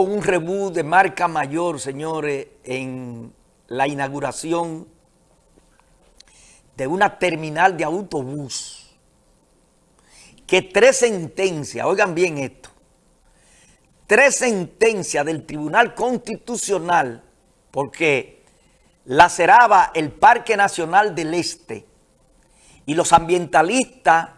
un reboot de marca mayor, señores, en la inauguración de una terminal de autobús. Que tres sentencias, oigan bien esto, tres sentencias del Tribunal Constitucional, porque laceraba el Parque Nacional del Este y los ambientalistas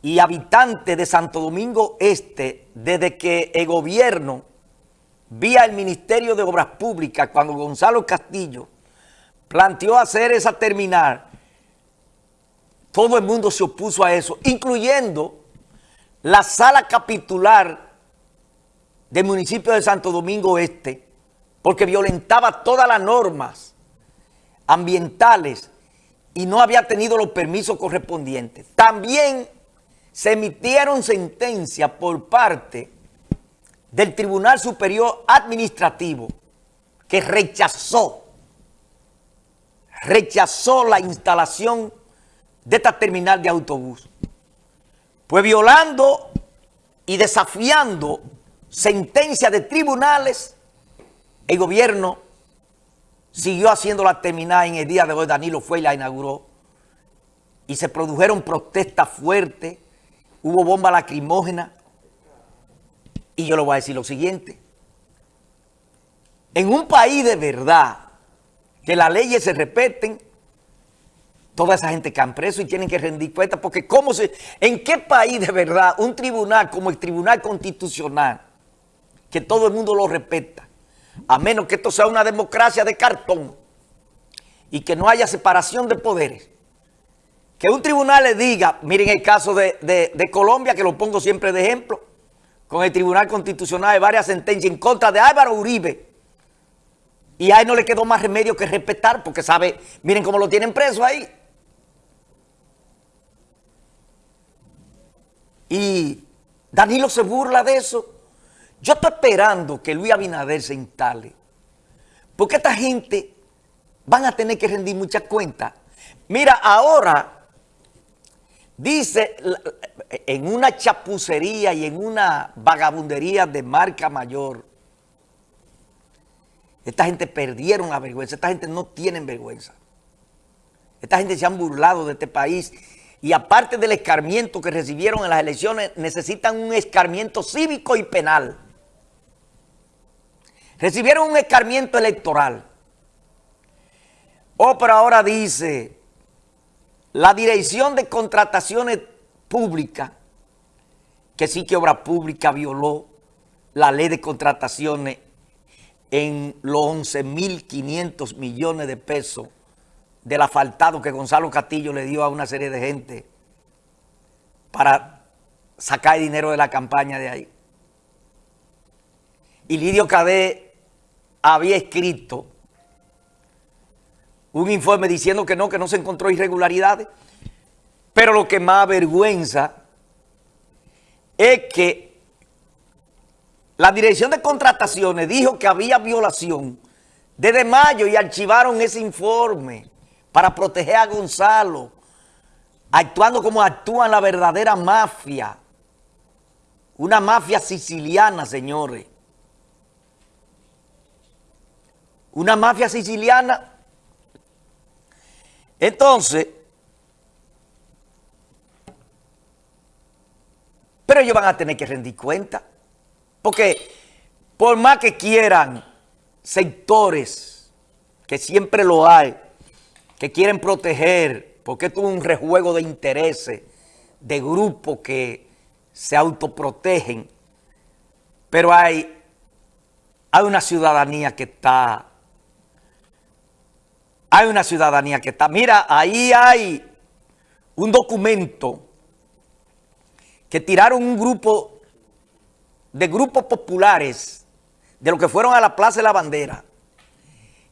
y habitantes de Santo Domingo Este, desde que el gobierno, vía el Ministerio de Obras Públicas, cuando Gonzalo Castillo planteó hacer esa terminal, todo el mundo se opuso a eso, incluyendo la sala capitular del municipio de Santo Domingo Este, porque violentaba todas las normas ambientales y no había tenido los permisos correspondientes. También se emitieron sentencias por parte del Tribunal Superior Administrativo que rechazó, rechazó la instalación de esta terminal de autobús. Pues violando y desafiando sentencias de tribunales, el gobierno siguió haciendo la terminal en el día de hoy, Danilo fue y la inauguró, y se produjeron protestas fuertes, hubo bomba lacrimógena. Y yo le voy a decir lo siguiente. En un país de verdad, que las leyes se respeten, toda esa gente cae preso y tienen que rendir cuentas, porque ¿cómo se, ¿en qué país de verdad un tribunal como el Tribunal Constitucional, que todo el mundo lo respeta, a menos que esto sea una democracia de cartón y que no haya separación de poderes, que un tribunal le diga, miren el caso de, Colombia, que lo pongo siempre de ejemplo, con el Tribunal Constitucional de varias sentencias en contra de Álvaro Uribe, y a él no le quedó más remedio que respetar, porque sabe, miren cómo lo tienen preso ahí. Y Danilo se burla de eso. Yo estoy esperando que Luis Abinader se instale, porque esta gente van a tener que rendir muchas cuentas. Mira, ahora Dice, en una chapucería y en una vagabundería de marca mayor, esta gente perdieron la vergüenza, esta gente no tiene vergüenza. Esta gente se han burlado de este país y aparte del escarmiento que recibieron en las elecciones, necesitan un escarmiento cívico y penal. Recibieron un escarmiento electoral. Oh, pero ahora dice la Dirección de Contrataciones Públicas, que sí que Obra Pública violó la ley de contrataciones en los 11.500 millones de pesos del asfaltado que Gonzalo Castillo le dio a una serie de gente para sacar dinero de la campaña de ahí. Y Lidio Cadé había escrito un informe diciendo que no, que no se encontró irregularidades. Pero lo que más avergüenza es que la Dirección de Contrataciones dijo que había violación desde mayo y archivaron ese informe para proteger a Gonzalo, actuando como actúa la verdadera mafia. Una mafia siciliana, señores. Una mafia siciliana entonces, pero ellos van a tener que rendir cuenta. Porque por más que quieran sectores, que siempre lo hay, que quieren proteger, porque esto es un rejuego de intereses, de grupos que se autoprotegen, pero hay, hay una ciudadanía que está hay una ciudadanía que está... Mira, ahí hay un documento que tiraron un grupo de grupos populares de los que fueron a la Plaza de la Bandera,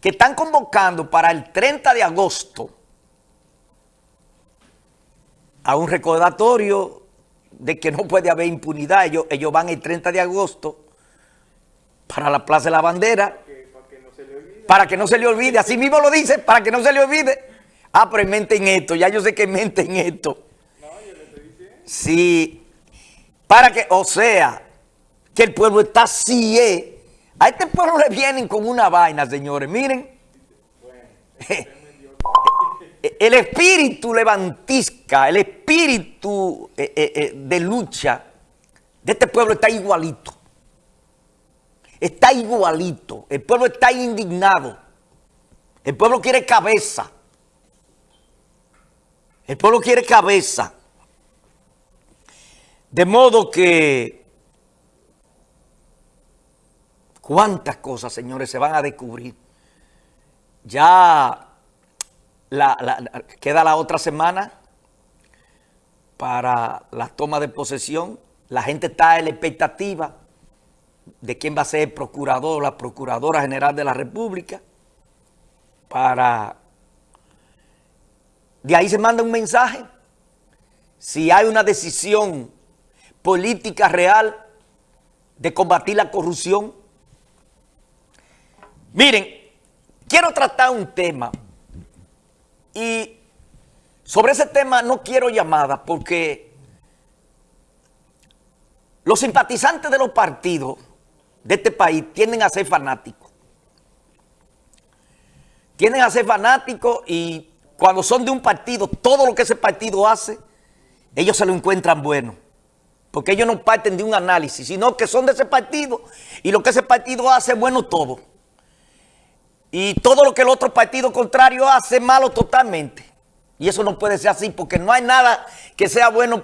que están convocando para el 30 de agosto a un recordatorio de que no puede haber impunidad. Ellos, van el 30 de agosto para la Plaza de la Bandera para que no se le olvide. Así mismo lo dice, para que no se le olvide. Ah, pero mente en esto. Ya yo sé que mente en esto. Sí. Para que, o sea, que el pueblo está así. Eh. A este pueblo le vienen con una vaina, señores. Miren. El espíritu levantisca, el espíritu eh, eh, eh, de lucha de este pueblo está igualito. Está igualito. El pueblo está indignado. El pueblo quiere cabeza. El pueblo quiere cabeza. De modo que cuántas cosas, señores, se van a descubrir. Ya queda la otra semana para la toma de posesión. La gente está en la expectativa de quién va a ser el procurador, la procuradora general de la República, para... De ahí se manda un mensaje. Si hay una decisión política real de combatir la corrupción. Miren, quiero tratar un tema y sobre ese tema no quiero llamada porque los simpatizantes de los partidos de este país tienden a ser fanáticos. Tienden a ser fanáticos y cuando son de un partido, todo lo que ese partido hace, ellos se lo encuentran bueno. Porque ellos no parten de un análisis, sino que son de ese partido y lo que ese partido hace es bueno todo. Y todo lo que el otro partido contrario hace malo totalmente. Y eso no puede ser así porque no hay nada que sea bueno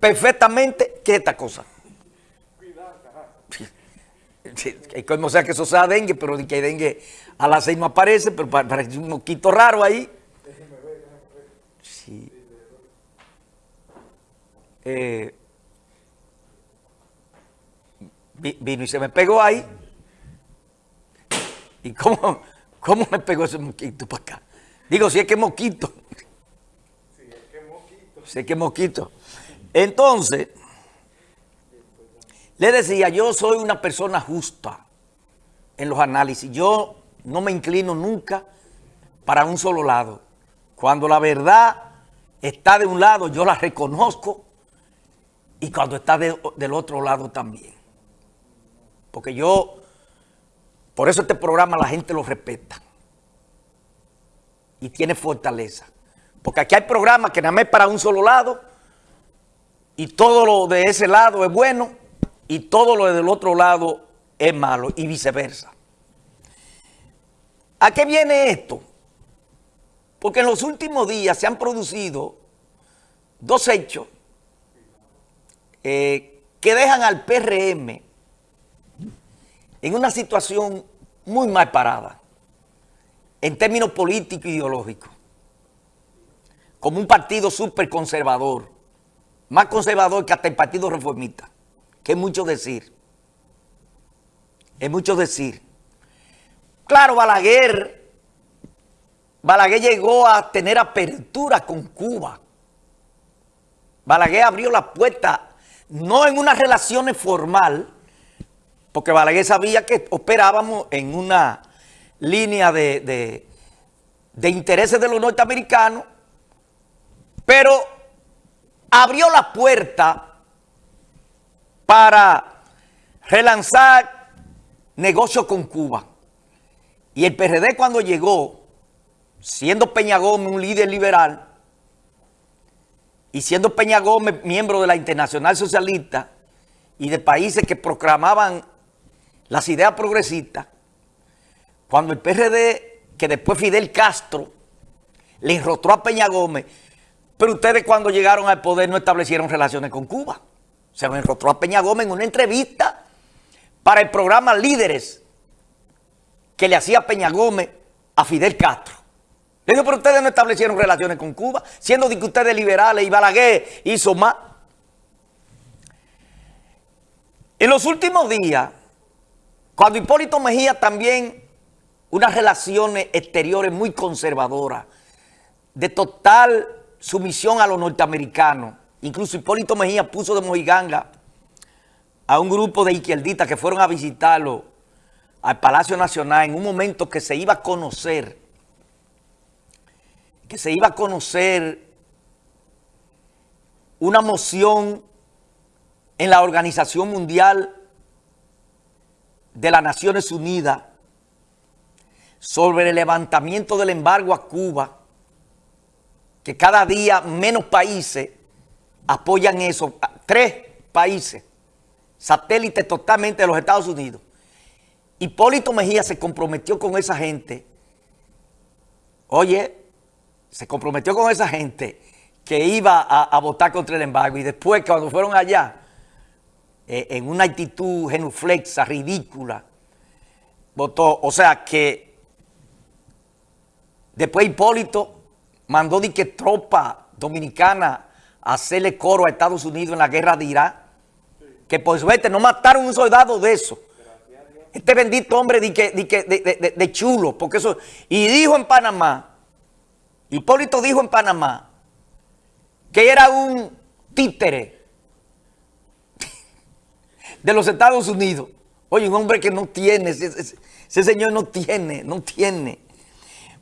perfectamente que esta cosa. Como sea que eso sea dengue, pero que dengue a las seis no aparece, pero parece un moquito raro ahí. Sí. Eh, vino y se me pegó ahí. ¿Y cómo, cómo me pegó ese moquito para acá? Digo, si es que moquito. Si es que moquito. Si es que moquito. Entonces, le decía, yo soy una persona justa en los análisis. Yo no me inclino nunca para un solo lado. Cuando la verdad está de un lado, yo la reconozco. Y cuando está del otro lado también. Porque yo por eso este programa la gente lo respeta. Y tiene fortaleza. Porque aquí hay programas que nada más para un solo lado. Y todo lo de ese lado es bueno. Y todo lo del otro lado es malo. Y viceversa. ¿A qué viene esto? Porque en los últimos días se han producido dos hechos eh, que dejan al PRM en una situación muy mal parada, en términos políticos e ideológicos, como un partido súper conservador, más conservador que hasta el Partido Reformista, que es mucho decir, es mucho decir. Claro, Balaguer, Balaguer llegó a tener apertura con Cuba. Balaguer abrió la puerta, no en unas relaciones formales, porque Balaguer sabía que operábamos en una línea de, intereses de los norteamericanos, pero abrió la puerta para relanzar negocios con Cuba. Y el PRD cuando llegó, siendo Peña Gómez un líder liberal, y siendo Peña Gómez miembro de la Internacional Socialista y de países que proclamaban las ideas progresistas, cuando el PRD, que después Fidel Castro, le enrostró a Peña Gómez, pero ustedes cuando llegaron al poder no establecieron relaciones con Cuba. Se lo enrostró a Peña Gómez en una entrevista para el programa Líderes que le hacía Peña Gómez a Fidel Castro. Le dijo, pero ustedes no establecieron relaciones con Cuba, siendo que ustedes liberales y Balaguer hizo más. En los últimos días, cuando Hipólito Mejía también unas relaciones exteriores muy conservadoras, de total sumisión a los norteamericanos. Incluso Hipólito Mejía puso de mojiganga a un grupo de izquierdistas que fueron a visitarlo al Palacio Nacional en un momento que se iba a conocer, que se iba a conocer una moción en la Organización Mundial de las Naciones Unidas sobre el levantamiento del embargo a Cuba, que cada día menos países apoyan eso, tres países, satélites totalmente de los Estados Unidos. Hipólito Mejía se comprometió con esa gente, oye, se comprometió con esa gente que iba a, votar contra el embargo. Y después cuando fueron allá, eh, en una actitud genuflexa, ridícula, votó, o sea que después Hipólito mandó de que tropa dominicana hacerle coro a Estados Unidos en la guerra de Irak, que por suerte no mataron un soldado de eso. Este bendito hombre de, de, chulo, porque eso... Y dijo en Panamá, Hipólito dijo en Panamá, que era un títere de los Estados Unidos. Oye, un hombre que no tiene, ese señor no tiene, no tiene.